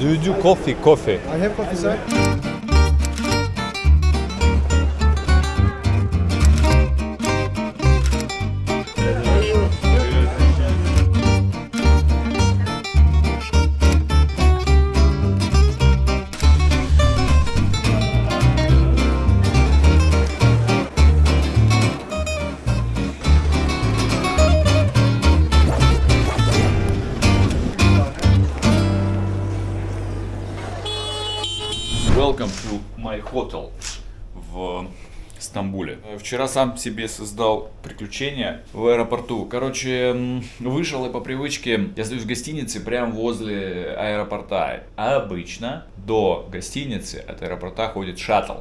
Do you do coffee? Coffee. I have coffee, sir. Welcome to my hotel в Стамбуле. Вчера сам себе создал приключения в аэропорту. Короче, вышел и по привычке я стою в гостинице прямо возле аэропорта. А обычно до гостиницы от аэропорта ходит шаттл.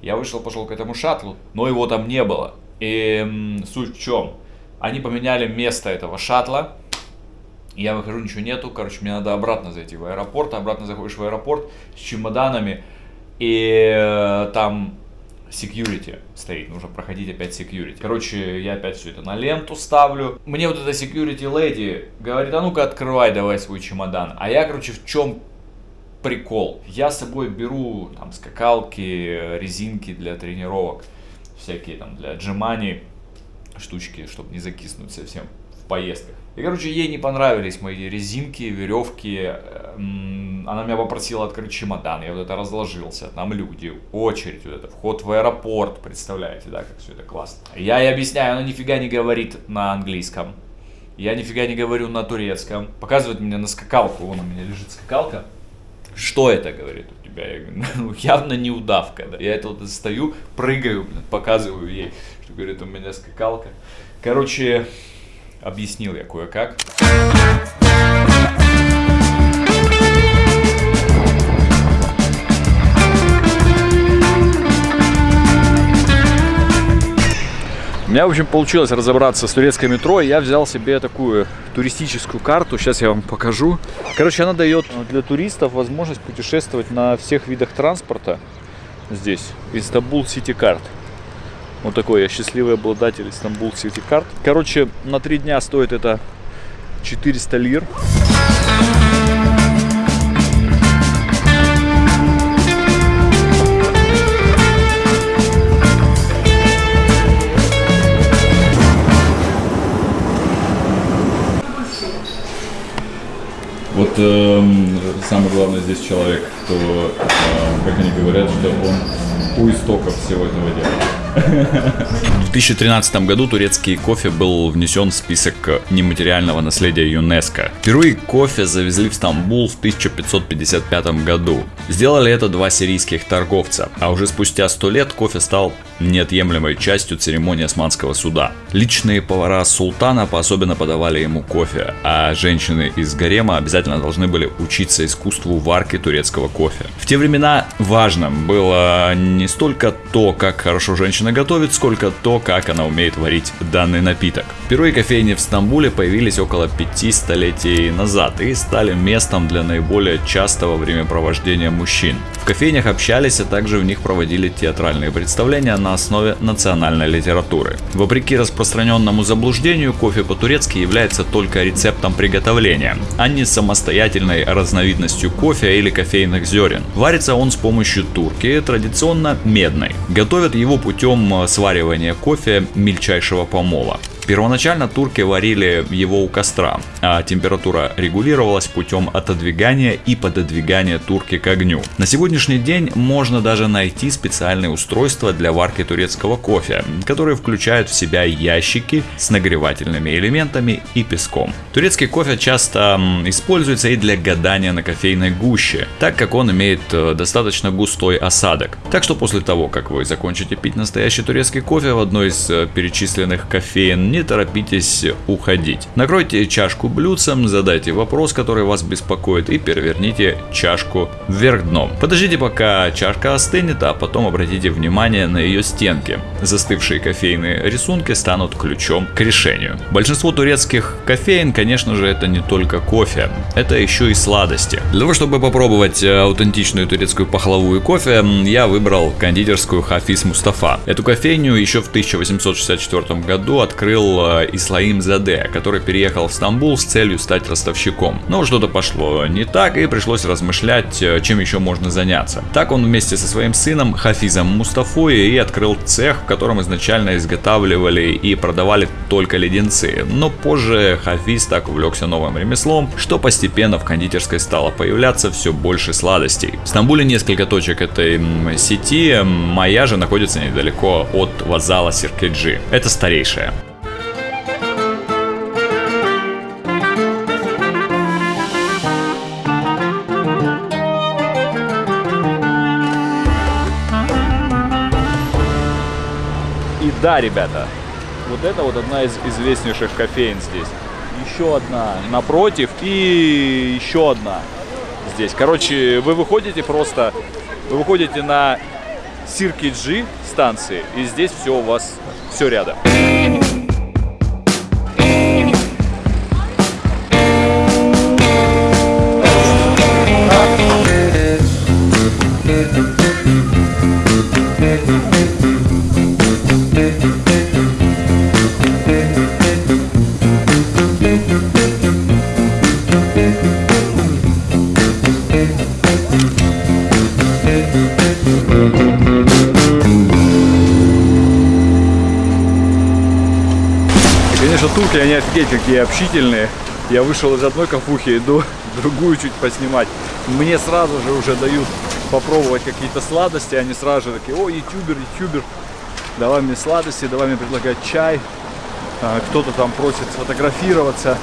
Я вышел, пошел к этому шаттлу, но его там не было. И суть в чем? Они поменяли место этого шаттла, я выхожу, ничего нету. Короче, мне надо обратно зайти в аэропорт. Обратно заходишь в аэропорт с чемоданами. И э, там security стоит. Нужно проходить опять security. Короче, я опять все это на ленту ставлю. Мне вот эта security lady говорит, а ну-ка открывай давай свой чемодан. А я, короче, в чем прикол? Я с собой беру там скакалки, резинки для тренировок. Всякие там для отжиманий штучки, чтобы не закиснуть совсем поездках. И, короче, ей не понравились мои резинки, веревки. М, Она меня попросила открыть чемодан. Я вот это разложился. Там люди, очередь, вот это, вход в аэропорт. Представляете, да, как все это классно. Я ей объясняю, она нифига не говорит на английском. Я нифига не говорю на турецком. Показывает мне на скакалку. Вон у меня лежит скакалка. Что это, говорит, у тебя? Я говорю, ну, явно не удавка, да. Я это вот стою, прыгаю, блин, показываю ей, что, говорит, у меня скакалка. Короче, объяснил я кое-как. У меня, в общем, получилось разобраться с турецкой метро. Я взял себе такую туристическую карту. Сейчас я вам покажу. Короче, она дает для туристов возможность путешествовать на всех видах транспорта здесь. Истанбул Сити Карт. Вот такой я счастливый обладатель Истанбул Сити Карт. Короче, на три дня стоит это 400 лир. Вот эм, самый главный здесь человек, кто, эм, как они говорят, что он у истоков всего этого дела. В 2013 году турецкий кофе был внесен в список нематериального наследия ЮНЕСКо. Впервые кофе завезли в Стамбул в 1555 году. Сделали это два сирийских торговца, а уже спустя 100 лет кофе стал неотъемлемой частью церемонии османского суда. Личные повара султана особенно подавали ему кофе, а женщины из гарема обязательно должны были учиться искусству варки турецкого кофе. В те времена важным было не столько то, как хорошо женщина готовит, сколько то, как она умеет варить данный напиток. Впервые кофейни в Стамбуле появились около пяти столетий назад и стали местом для наиболее частого времяпровождения мужчин. В кофейнях общались, а также в них проводили театральные представления на основе национальной литературы. Вопреки распространенному заблуждению, кофе по-турецки является только рецептом приготовления, а не самостоятельной разновидностью кофе или кофейных зерен. Варится он с помощью турки, традиционно медной. Готовят его путем э, сваривания кофе мельчайшего помола. Первоначально турки варили его у костра, а температура регулировалась путем отодвигания и пододвигания турки к огню. На сегодняшний день можно даже найти специальные устройства для варки турецкого кофе, которые включают в себя ящики с нагревательными элементами и песком. Турецкий кофе часто используется и для гадания на кофейной гуще, так как он имеет э, достаточно густой осадок. Так что после того, как вы закончите пить настоящий турецкий кофе в одной из э, перечисленных кофеен, не торопитесь уходить. Накройте чашку блюдцем, задайте вопрос, который вас беспокоит, и переверните чашку вверх дном. Подождите, пока чашка остынет, а потом обратите внимание на ее стенки. Застывшие кофейные рисунки станут ключом к решению. Большинство турецких кофеин, конечно же, это не только кофе, это еще и сладости. Для того, чтобы попробовать э, аутентичную турецкую пахлаву и кофе, я выбрал кондитерскую Хафиз Мустафа. Эту кофейню еще в 1864 году открыл был э, Ислаим Заде, который переехал в Стамбул с целью стать ростовщиком. Но что-то пошло не так, и пришлось размышлять, э, чем еще можно заняться. Так он вместе со своим сыном Хафизом Мустафой и открыл цех, в котором изначально изготавливали и продавали только леденцы. Но позже Хафиз так увлекся новым ремеслом, что постепенно в кондитерской стало появляться все больше сладостей. В Стамбуле несколько точек этой сети, моя же находится недалеко от вокзала Сиркеджи. Это старейшая. Да, ребята, вот это вот одна из известнейших кофеин здесь. Еще одна напротив и еще одна здесь. Короче, вы выходите просто, вы выходите на Сиркиджи станции, и здесь все у вас, все рядом. Турки, они офигеть какие общительные. Я вышел из одной кафухи, иду другую чуть поснимать. Мне сразу же уже дают попробовать какие-то сладости. Они сразу же такие, о, ютубер, ютубер, давай мне сладости, давай мне предлагать чай. А, Кто-то там просит сфотографироваться.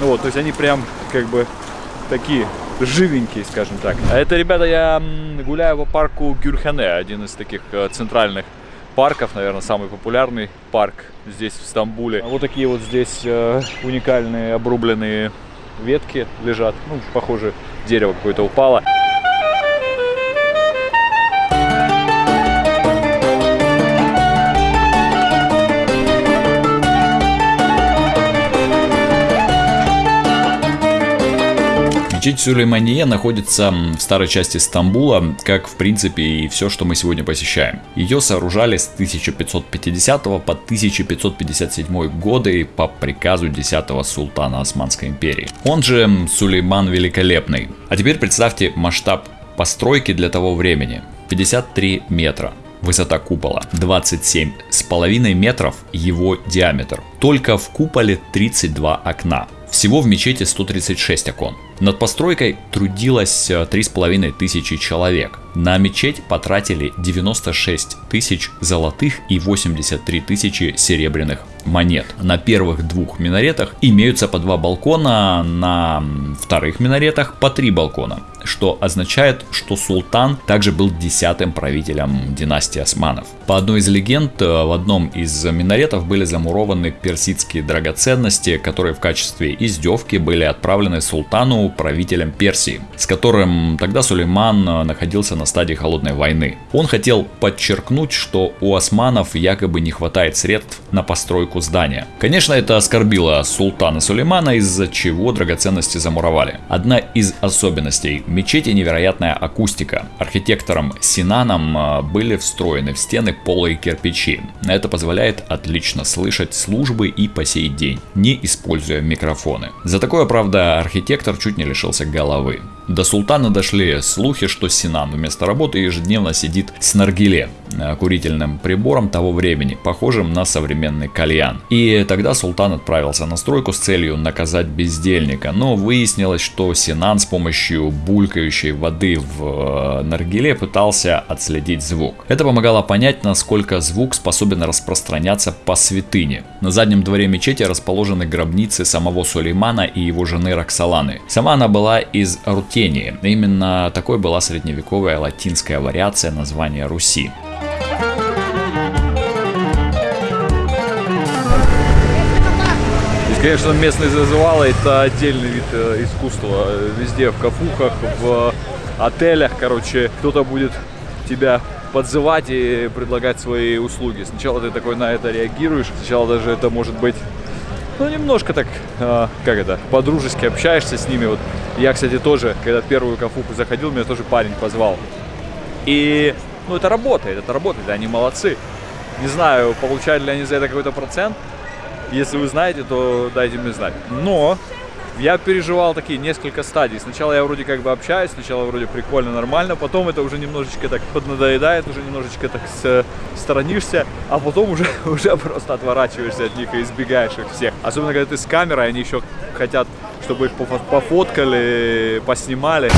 Ну Вот, то есть они прям как бы такие живенькие, скажем так. А это, ребята, я гуляю по парку Гюрхане, один из таких э, центральных парков, наверное, самый популярный парк здесь, в Стамбуле. Вот такие вот здесь э, уникальные обрубленные ветки лежат. Ну, похоже, дерево какое-то упало. Мечеть Сулеймания находится в старой части Стамбула, как в принципе и все, что мы сегодня посещаем. Ее сооружали с 1550 по 1557 годы по приказу 10 султана Османской империи. Он же Сулейман Великолепный. А теперь представьте масштаб постройки для того времени. 53 метра. Высота купола 27 с половиной метров его диаметр. Только в куполе 32 окна. Всего в мечети 136 окон. Над постройкой трудилось 3,5 тысячи человек. На мечеть потратили 96 тысяч золотых и 83 тысячи серебряных монет. На первых двух минаретах имеются по два балкона, на вторых минаретах по три балкона. Что означает, что султан также был десятым правителем династии османов. По одной из легенд, в одном из минаретов были замурованы персидские драгоценности, которые в качестве издевки были отправлены султану, правителем Персии, с которым тогда Сулейман находился на стадии холодной войны. Он хотел подчеркнуть, что у османов якобы не хватает средств на постройку здания. Конечно, это оскорбило султана Сулеймана, из-за чего драгоценности замуровали. Одна из особенностей мечети невероятная акустика. Архитектором Синаном были встроены в стены полые кирпичи. Это позволяет отлично слышать службы и по сей день, не используя микрофоны. За такое, правда, архитектор чуть не лишился головы. До султана дошли слухи, что Синан вместо работы ежедневно сидит с наргиле, курительным прибором того времени, похожим на современный кальян. И тогда султан отправился на стройку с целью наказать бездельника, но выяснилось, что Синан с помощью булькающей воды в наргиле пытался отследить звук. Это помогало понять, насколько звук способен распространяться по святыне. На заднем дворе мечети расположены гробницы самого Сулеймана и его жены Роксоланы. Сама она была из рутини. Именно такой была средневековая латинская вариация названия Руси. Конечно, местные зазывалы это отдельный вид э, искусства. Везде, в кафухах, в отелях, короче, кто-то будет тебя подзывать и предлагать свои услуги. Сначала ты такой на это реагируешь, сначала даже это может быть ну, немножко так, э, как это, по-дружески общаешься с ними. Вот я, кстати, тоже, когда первую кафуху заходил, меня тоже парень позвал. И, ну, это работает, это работает, они молодцы. Не знаю, получают ли они за это какой-то процент, Если вы знаете, то дайте мне знать. Но я переживал такие несколько стадий. Сначала я вроде как бы общаюсь, сначала вроде прикольно, нормально, потом это уже немножечко так поднадоедает, уже немножечко так с, сторонишься, а потом уже, уже просто отворачиваешься от них и избегаешь их всех. Особенно когда ты с камерой, они еще хотят, чтобы их пофоткали, поснимали.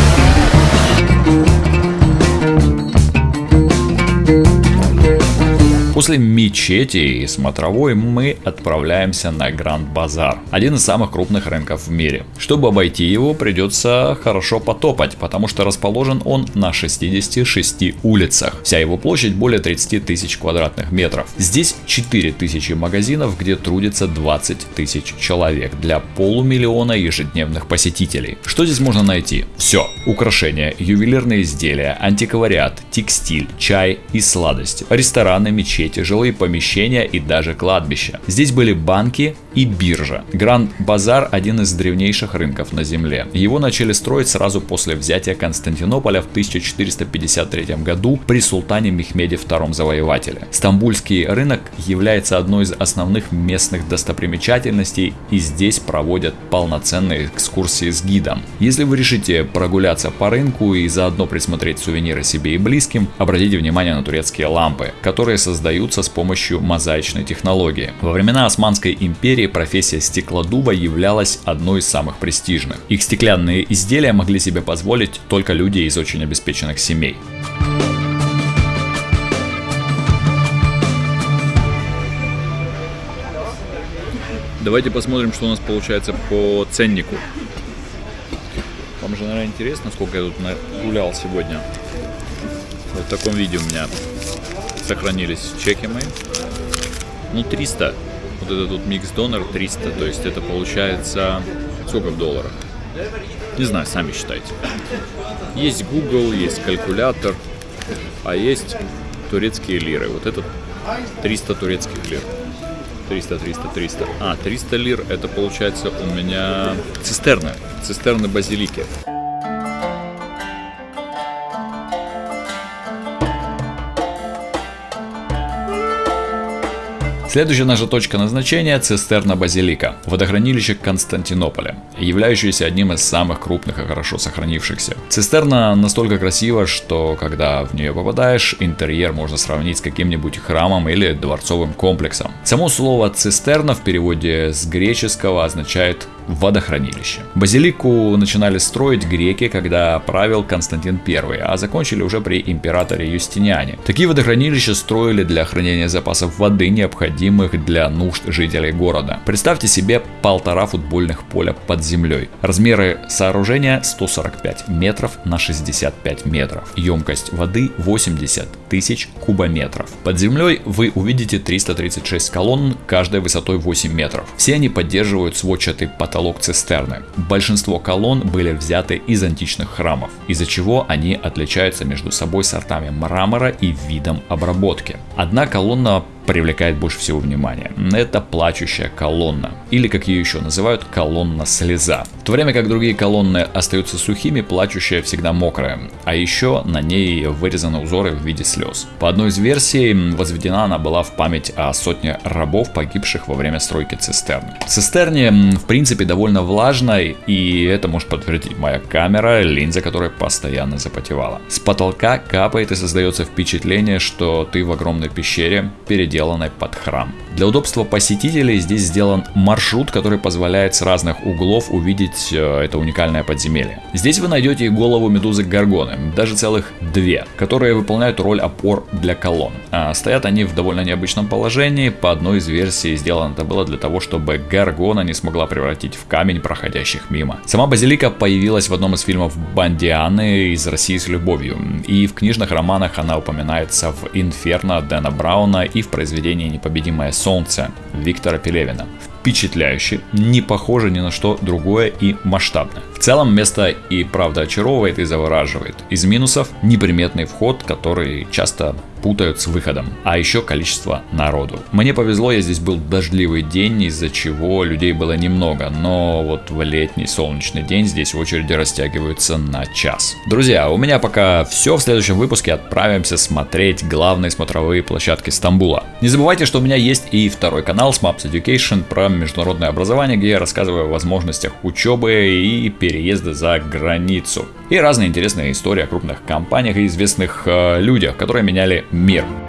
После мечети и смотровой мы отправляемся на Гранд Базар, один из самых крупных рынков в мире. Чтобы обойти его, придется хорошо потопать, потому что расположен он на 66 улицах. Вся его площадь более 30 тысяч квадратных метров. Здесь 4 тысячи магазинов, где трудится 20 тысяч человек для полумиллиона ежедневных посетителей. Что здесь можно найти? Все. Украшения, ювелирные изделия, антиквариат, текстиль, чай и сладости, рестораны, мечети, жилые помещения и даже кладбища. Здесь были банки и биржа. Гранд Базар – один из древнейших рынков на Земле. Его начали строить сразу после взятия Константинополя в 1453 году при султане Мехмеде II Завоевателе. Стамбульский рынок является одной из основных местных достопримечательностей и здесь проводят полноценные экскурсии с гидом. Если вы решите прогуляться по рынку и заодно присмотреть сувениры себе и близким, обратите внимание на турецкие лампы, которые создают создаются с помощью мозаичной технологии. Во времена Османской империи профессия стеклодуба являлась одной из самых престижных. Их стеклянные изделия могли себе позволить только люди из очень обеспеченных семей. Давайте посмотрим, что у нас получается по ценнику. Вам же, наверное, интересно, сколько я тут гулял сегодня. Вот в таком виде у меня сохранились чеки мои. Ну, 300. Вот это тут микс донор 300. То есть это получается... Сколько в долларах? Не знаю, сами считайте. Есть Google, есть калькулятор, а есть турецкие лиры. Вот это 300 турецких лир. 300, 300, 300. А, 300 лир это получается у меня цистерны. Цистерны базилики. Следующая наша точка назначения – цистерна Базилика, водохранилище Константинополя, являющееся одним из самых крупных и хорошо сохранившихся. Цистерна настолько красива, что когда в нее попадаешь, интерьер можно сравнить с каким-нибудь храмом или дворцовым комплексом. Само слово цистерна в переводе с греческого означает водохранилище. Базилику начинали строить греки, когда правил Константин I, а закончили уже при императоре Юстиниане. Такие водохранилища строили для хранения запасов воды, необходимых для нужд жителей города. Представьте себе полтора футбольных поля под землей. Размеры сооружения 145 метров на 65 метров. Емкость воды 80 тысяч кубометров. Под землей вы увидите 336 колонн, каждой высотой 8 метров. Все они поддерживают сводчатый потолок потолок цистерны. Большинство колонн были взяты из античных храмов, из-за чего они отличаются между собой сортами мрамора и видом обработки. Одна колонна привлекает больше всего внимания. Это плачущая колонна, или как ее еще называют, колонна слеза. В то время как другие колонны остаются сухими, плачущая всегда мокрая, а еще на ней вырезаны узоры в виде слез. По одной из версий, возведена она была в память о сотне рабов, погибших во время стройки цистерны. Цистерне, в принципе, довольно влажной, и это может подтвердить моя камера, линза которой постоянно запотевала. С потолка капает и создается впечатление, что ты в огромной пещере, перед сделанной под храм. Для удобства посетителей здесь сделан маршрут, который позволяет с разных углов увидеть э, это уникальное подземелье. Здесь вы найдете голову медузы Гаргоны, даже целых две, которые выполняют роль опор для колонн. А стоят они в довольно необычном положении, по одной из версий сделано это было для того, чтобы Гаргона не смогла превратить в камень проходящих мимо. Сама базилика появилась в одном из фильмов Бандианы из России с любовью, и в книжных романах она упоминается в Инферно Дэна Брауна и в произведении произведение «Непобедимое солнце» Виктора Пелевина. Впечатляюще, не похоже ни на что другое и масштабное. В целом место и правда очаровывает и завораживает. Из минусов неприметный вход, который часто путают с выходом. А еще количество народу. Мне повезло, я здесь был дождливый день, из-за чего людей было немного, но вот в летний солнечный день здесь очереди растягиваются на час. Друзья, у меня пока все. В следующем выпуске отправимся смотреть главные смотровые площадки Стамбула. Не забывайте, что у меня есть и второй канал Smaps Education про международное образование, где я рассказываю о возможностях учебы и переезда за границу. И разные интересные истории о крупных компаниях и известных э, людях, которые меняли мир.